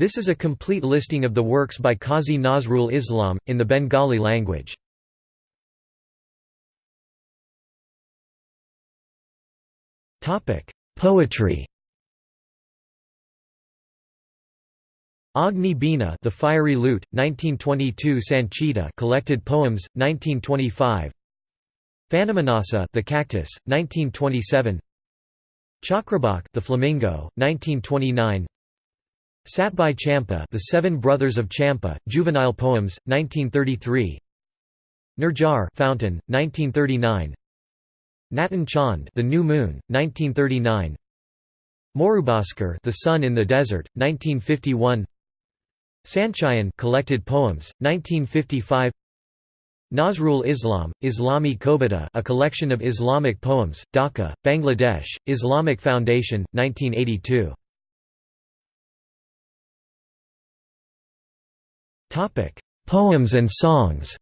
This is a complete listing of the works by Qazi Nazrul Islam, in the Bengali language. Poetry Agni Bina The Fiery Lute, 1922 Sanchita Collected Poems, 1925 Phanimanasa The Cactus, 1927 Chakrabak The Flamingo, 1929 Satbhai Champa The Seven Brothers of Champa, Juvenile Poems, 1933 Nirjhar Fountain, 1939 Natun Chand The New Moon, 1939 Morubaskar The Sun in the Desert, 1951 Sanchayan Collected Poems, 1955 Nazrul Islam, Islami Kobita a collection of Islamic poems, Dhaka, Bangladesh, Islamic Foundation, 1982. Poems and songs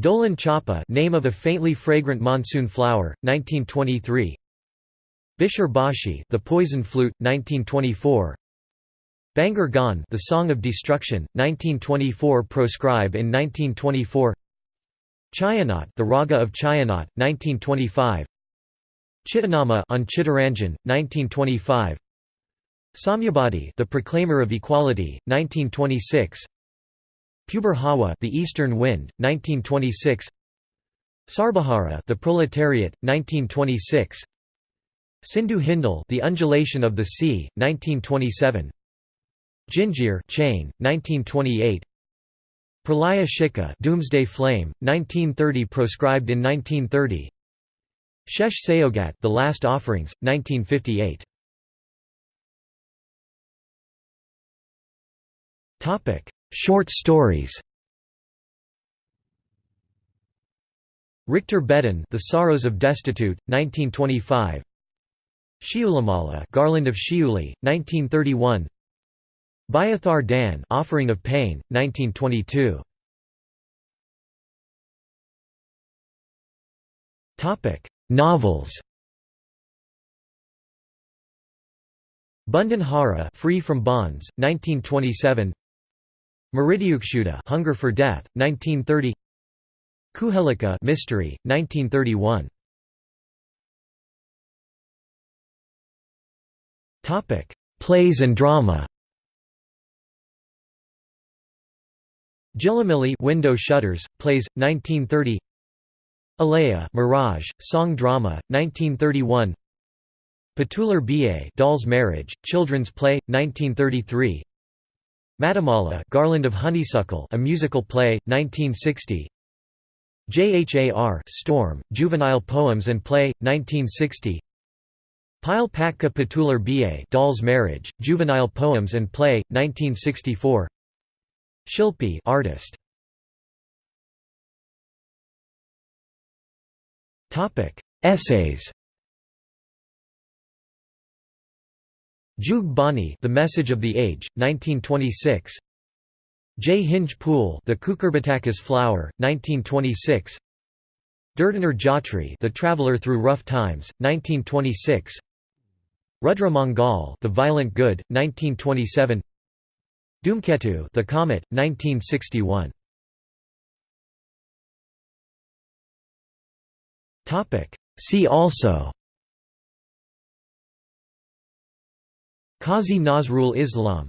Dolan Chapa name of a faintly fragrant monsoon flower, 1923 Bishar Bashi, The Poison Flute, 1924. Bhangar Gan, The Song of Destruction, 1924. Proscribe in 1924. Chayanat, The Raga of Chayanat, 1925. Chittanama on Chittaranjan, 1925. Samyabadi, The Proclaimer of Equality, 1926. Puber Hawa, The Eastern Wind, 1926. Sarbahara, The Proletariat, 1926. Sindhu Hindol The Undulation of the Sea, 1927 Jinjir Chain, 1928 Pralaya Shika Doomsday Flame, 1930 proscribed in 1930 Shesh Sayogat The Last Offerings, 1958 Short stories Richter Bedin The Sorrows of Destitute, 1925 Shiulimala Garland of Shiuli, 1931 Byathar Dan Offering of Pain, 1922 Topic: Novels Bandhan Hara Free from Bonds, 1927 Mrityukshudha Hunger for Death, 1930 Kuhelika Mystery, 1931 Topic: Plays and drama. Jhilimili Window Shutters, Plays, 1930. Alaya Mirage, Song Drama, 1931. Putuler Biye Doll's Marriage, Children's Play, 1933. Madhumala Garland of Honeysuckle, a musical play, 1960. JHAR Storm, Juvenile Poems and Play, 1960. Pile Patka Putuler Biye Doll's Marriage, Juvenile Poems and Play, 1964 Shilpi artist. Topic Essays Jug Bani The Message of the Age, 1926 Jhinga Phul The Cucurbitaceous Flower, 1926 Durdiner Jatri The Traveler Through Rough Times, 1926 Rudra Mangal, The Violent Good, 1927. Dhumketu, The Comet, 1961. Topic. See also. Qazi Nazrul Islam